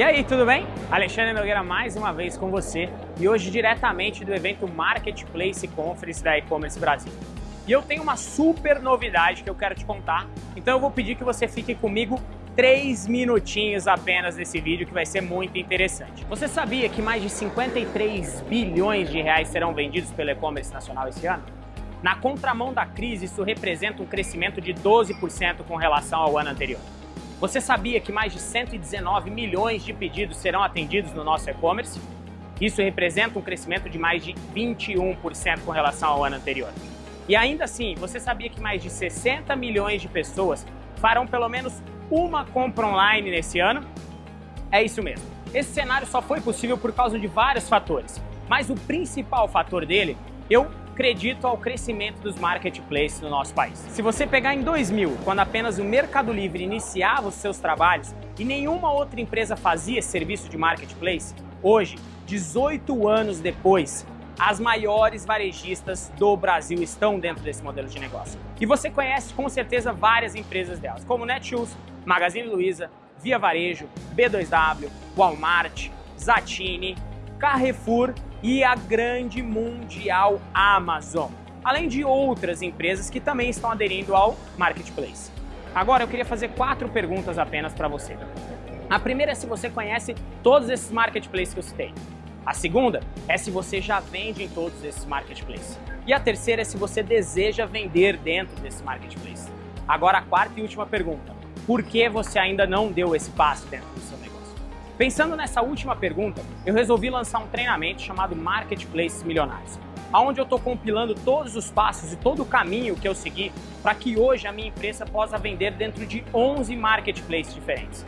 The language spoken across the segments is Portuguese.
E aí, tudo bem? Alexandre Nogueira mais uma vez com você e hoje diretamente do evento Marketplace Conference da E-Commerce Brasil. E eu tenho uma super novidade que eu quero te contar, então eu vou pedir que você fique comigo três minutinhos apenas nesse vídeo que vai ser muito interessante. Você sabia que mais de 53 bilhões de reais serão vendidos pelo e-commerce nacional esse ano? Na contramão da crise, isso representa um crescimento de 12% com relação ao ano anterior. Você sabia que mais de 119 milhões de pedidos serão atendidos no nosso e-commerce? Isso representa um crescimento de mais de 21% com relação ao ano anterior. E ainda assim, você sabia que mais de 60 milhões de pessoas farão pelo menos uma compra online nesse ano? É isso mesmo. Esse cenário só foi possível por causa de vários fatores, mas o principal fator dele, eu acredito ao crescimento dos marketplaces no nosso país. Se você pegar em 2000, quando apenas o Mercado Livre iniciava os seus trabalhos e nenhuma outra empresa fazia esse serviço de marketplace, hoje, 18 anos depois, as maiores varejistas do Brasil estão dentro desse modelo de negócio. E você conhece com certeza várias empresas delas, como Netshoes, Magazine Luiza, Via Varejo, B2W, Walmart, Zatini, Carrefour e a grande mundial Amazon, além de outras empresas que também estão aderindo ao Marketplace. Agora eu queria fazer quatro perguntas apenas para você. A primeira é se você conhece todos esses marketplaces que eu citei. A segunda é se você já vende em todos esses marketplaces. E a terceira é se você deseja vender dentro desse marketplace. Agora a quarta e última pergunta. Por que você ainda não deu esse passo dentro do seu negócio? Pensando nessa última pergunta, eu resolvi lançar um treinamento chamado Marketplace Milionários, onde eu estou compilando todos os passos e todo o caminho que eu segui para que hoje a minha empresa possa vender dentro de 11 marketplaces diferentes.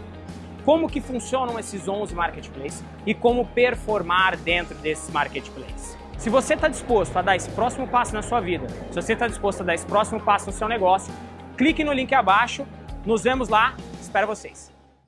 Como que funcionam esses 11 marketplaces e como performar dentro desses marketplaces. Se você está disposto a dar esse próximo passo na sua vida, se você está disposto a dar esse próximo passo no seu negócio, clique no link abaixo, nos vemos lá, espero vocês.